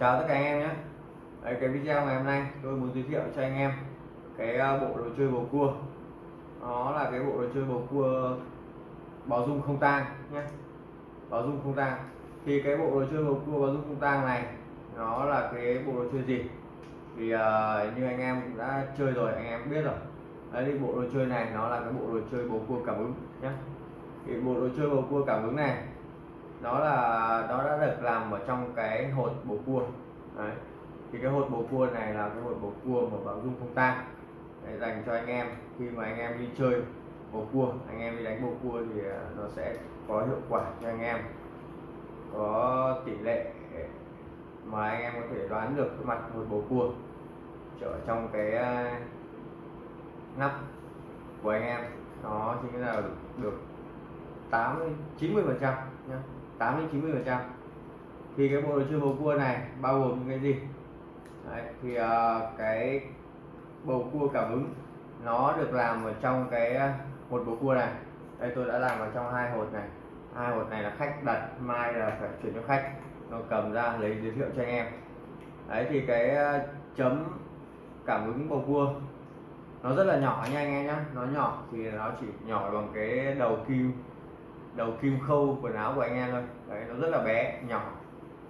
chào tất cả anh em nhé. Đấy, cái video ngày hôm nay tôi muốn giới thiệu cho anh em cái à, bộ đồ chơi bầu cua. Nó là cái bộ đồ chơi bầu cua báo dung không tang nhé. Báo dung không tang. Thì cái bộ đồ chơi bầu cua báo dung không tang này nó là cái bộ đồ chơi gì? Thì uh, như anh em cũng đã chơi rồi anh em biết rồi. Đấy thì bộ đồ chơi này nó là cái bộ đồ chơi bầu cua cảm ứng nhé. Thì bộ đồ chơi bầu cua cảm ứng này nó là nó đã được làm ở trong cái hột bầu cua. Đấy. thì cái hột bầu cua này là cái hột bầu cua mà bảo dung không tang để dành cho anh em. Khi mà anh em đi chơi bầu cua, anh em đi đánh bầu cua thì à, nó sẽ có hiệu quả cho anh em. Có tỷ lệ mà anh em có thể đoán được cái mặt hột bầu cua ở trong cái à, nắp của anh em. Nó chính là được 80 90 phần trăm nhé. 8 đến 90 phần trăm. Thì cái bộ đồ chơi bầu cua này bao gồm những cái gì? Đấy, thì uh, cái bầu cua cảm ứng nó được làm ở trong cái ờ, hột bầu cua này. Đây tôi đã làm vào trong hai hột này. Hai hột này là khách đặt mai là phải chuyển cho khách. Nó cầm ra lấy giới thiệu cho anh em. Đấy thì cái ờ, chấm cảm ứng bầu cua nó rất là nhỏ nha anh em nhé nó nhỏ thì nó chỉ nhỏ bằng cái đầu kim đầu kim khâu quần áo của anh em thôi. Đấy nó rất là bé nhỏ.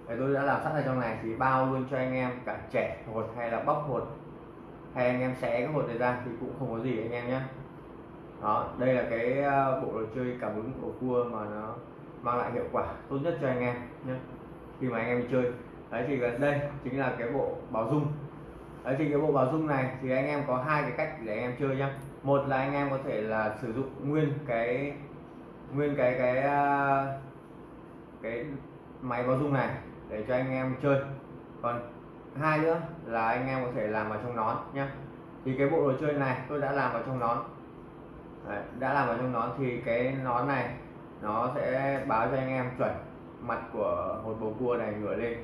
Đấy, tôi đã làm sẵn ở trong này thì bao luôn cho anh em cả trẻ hột hay là bóc hột. Hay anh em xé cái hột này ra thì cũng không có gì anh em nhé đó đây là cái ờ, bộ đồ chơi cảm ứng của cua mà nó mang lại hiệu quả tốt nhất cho anh em nhé khi mà anh em đi chơi. Đấy thì gần đây chính là cái bộ báo dung. Đấy thì cái bộ báo dung này thì anh em có hai cái cách để anh em chơi nhá. Một là anh em có thể là sử dụng nguyên cái nguyên cái cái à, cái máy báo dung này để cho anh em chơi. Còn hai nữa là anh em có thể làm vào trong nón nhé thì cái bộ đồ chơi này tôi đã làm vào trong nón. Đấy, đã làm vào trong nón thì cái nón này nó sẽ báo cho anh em chuẩn mặt của một bầu cua này ngửa lên.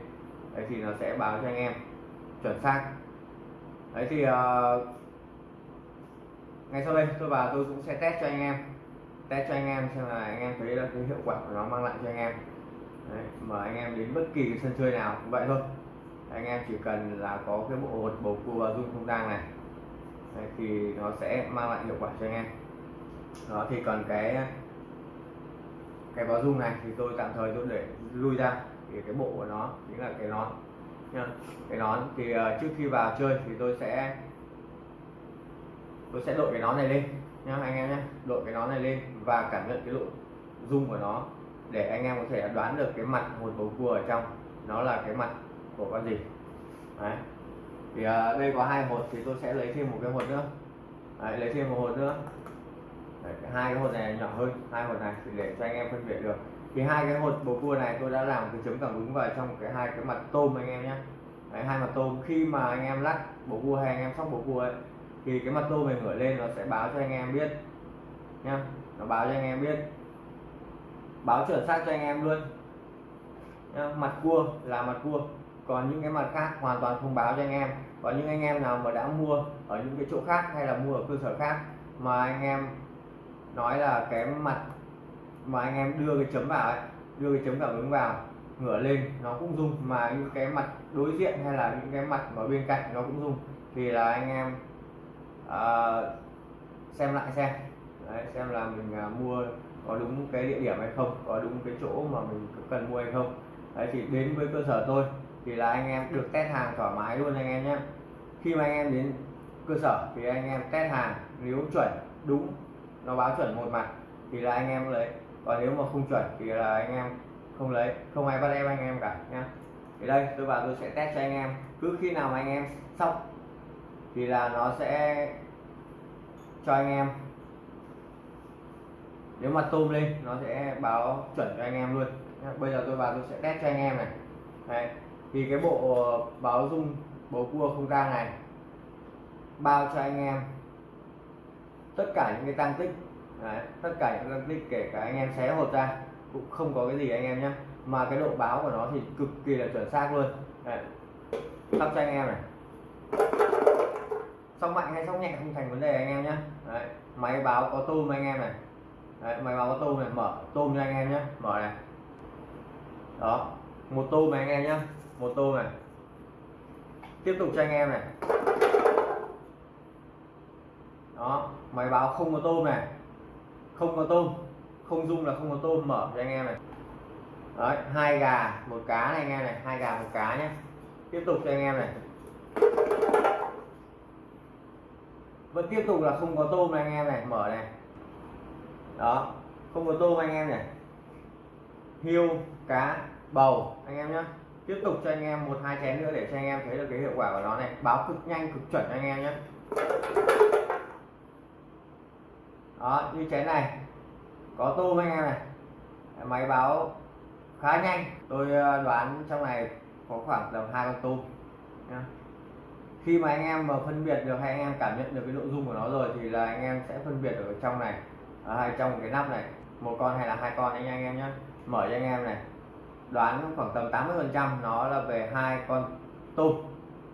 Đấy thì nó sẽ báo cho anh em chuẩn xác. Đấy thì uh, ngay sau đây tôi vào tôi cũng sẽ test cho anh em test cho anh em xem là anh em thấy là cái hiệu quả của nó mang lại cho anh em. Đấy, mời anh em đến bất kỳ cái sân chơi nào cũng vậy thôi. Anh em chỉ cần là có cái bộ hột bầu cua và dung không tang này. Đấy, thì nó sẽ mang lại hiệu quả cho anh em. Đó thì còn cái cái báo dung này thì tôi tạm thời tôi để lui ra. Thì cái bộ của nó chính là cái nón. Nha cái nón thì uh, trước khi vào chơi thì tôi sẽ tôi sẽ đội cái nón này lên nhá anh em nhé đội cái nón này lên và cảm nhận cái độ rung của nó để anh em có thể đoán được cái mặt một bầu cua ở trong. Nó là cái mặt của con gì? Đấy. Thì uh, đây có hai hột thì tôi sẽ lấy thêm một cái hột nữa. Đấy, lấy thêm một hột nữa. Đấy, hai cái hột này nhỏ hơn hai hột này thì để cho anh em phân biệt được. Thì hai cái hột bầu cua này tôi đã làm cái chấm cảm ứng vào trong cái hai cái mặt tôm anh em nhé. Đấy, hai mặt tôm khi mà anh em lắc bầu cua hay anh em sóc bầu cua ấy thì cái mặt tô mình ngửa lên nó sẽ báo cho anh em biết nhá. Nó báo cho anh em biết. Báo chuẩn xác cho anh em luôn nhá, mặt cua là mặt cua. Còn những cái mặt khác hoàn toàn không báo cho anh em. Có những anh em nào mà đã mua ở những cái chỗ khác hay là mua ở cơ sở khác mà anh em nói là cái mặt mà anh em đưa cái chấm vào ấy đưa cái chấm cảm ứng vào ngửa lên nó cũng rung mà những cái mặt đối diện hay là những cái mặt ở bên cạnh nó cũng rung thì là anh em uh, xem lại xem. Đấy, xem là mình uh, mua có đúng cái địa điểm hay không có đúng cái chỗ mà mình cần mua hay không. Đấy, thì đến với cơ sở tôi thì là anh em được test hàng thoải mái luôn anh em nhé khi mà anh em đến cơ sở thì anh em test hàng nếu chuẩn đúng nó báo chuẩn một mặt thì là anh em lấy. Còn nếu mà không chuẩn thì là anh em không lấy không ai bắt em anh em cả nhé. thì đây tôi vào tôi sẽ test cho anh em. Cứ khi nào mà anh em xong thì là nó sẽ cho anh em nếu mà tôm lên, nó sẽ báo chuẩn cho anh em luôn bây giờ tôi vào tôi sẽ test cho anh em này Đấy. thì cái bộ báo dung bầu cua không tang này bao cho anh em tất cả những cái tăng tích, Đấy. tất cả những tăng tích kể cả anh em xé hột ra, cũng không có cái gì anh em nhé mà cái độ báo của nó thì cực kỳ là chuẩn xác luôn Đấy. sắp cho anh em này sóc mạnh hay sóc nhẹ không thành vấn đề anh em nhé Đấy. máy báo có tôm anh em này. Đấy, máy báo có tôm này mở tôm cho anh em nhé mở này. Đó một tôm này anh em nhé một tôm này. Tiếp tục cho anh em này. Đó máy báo không có tôm này. Không có tôm. Không dung là không có tôm mở cho anh em này. Đấy hai gà một cá này anh em này. Hai gà một cá nhé tiếp tục cho anh em này vẫn tiếp tục là không có tôm này anh em này, mở này. Đó, không có tôm anh em này. Hiêu cá, bầu, anh em nhé tiếp tục cho anh em một, hai chén nữa để cho anh em thấy được cái hiệu quả của nó này. Báo cực nhanh, cực chuẩn anh em nhé đó, như chén này. Có tôm anh em này. Máy báo khá nhanh. Tôi ờ, đoán trong này có khoảng tầm hai con tôm nhá khi mà anh em mà phân biệt được hay anh em cảm nhận được cái nội dung của nó rồi thì là anh em sẽ phân biệt ở trong này ở hai trong cái nắp này một con hay là hai con anh anh em nhé mở cho anh em này đoán khoảng tầm 80 phần trăm nó là về hai con tôm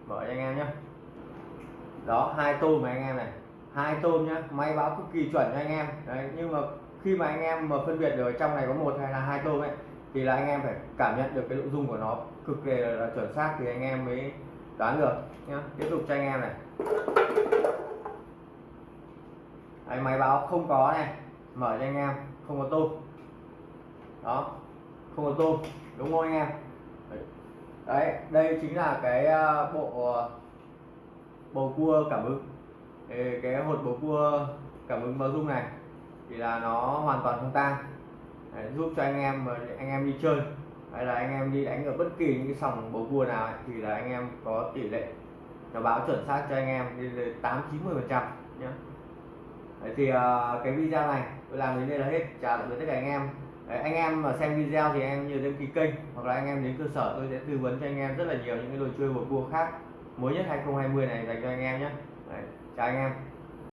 mở cho anh em nhé đó hai tôm mà anh em này hai tôm nhá máy báo cực kỳ chuẩn cho anh em đấy nhưng mà khi mà anh em mà phân biệt được trong này có một hay là hai tôm ấy thì là anh em phải cảm nhận được cái nội dung của nó cực kỳ là chuẩn xác thì anh em mới đoán được nhá. Tiếp tục cho anh em này. Đấy, máy báo không có này. Mở cho anh em không có tôm đó không có tôm đúng không anh em? Đấy đây chính là cái ờ, bộ bầu cua cảm ứng. Thì cái hột bầu cua cảm ứng báo dung này thì là nó hoàn toàn không tan. Đấy, giúp cho anh em mà anh em đi chơi hay là anh em đi đánh ở bất kỳ những cái sòng bầu cua nào ấy, thì là anh em có tỷ lệ nó báo chuẩn xác cho anh em lên tám chín mươi phần trăm nhé Đấy, thì uh, cái video này tôi làm đến đây là hết. Chào tạm biệt tất cả anh em. Đấy, anh em mà xem video thì em nhớ đăng ký kênh hoặc là anh em đến cơ sở tôi sẽ tư vấn cho anh em rất là nhiều những cái đồ chơi bầu cua khác mới nhất 2020 này dành cho anh em nhé Đấy, chào anh em.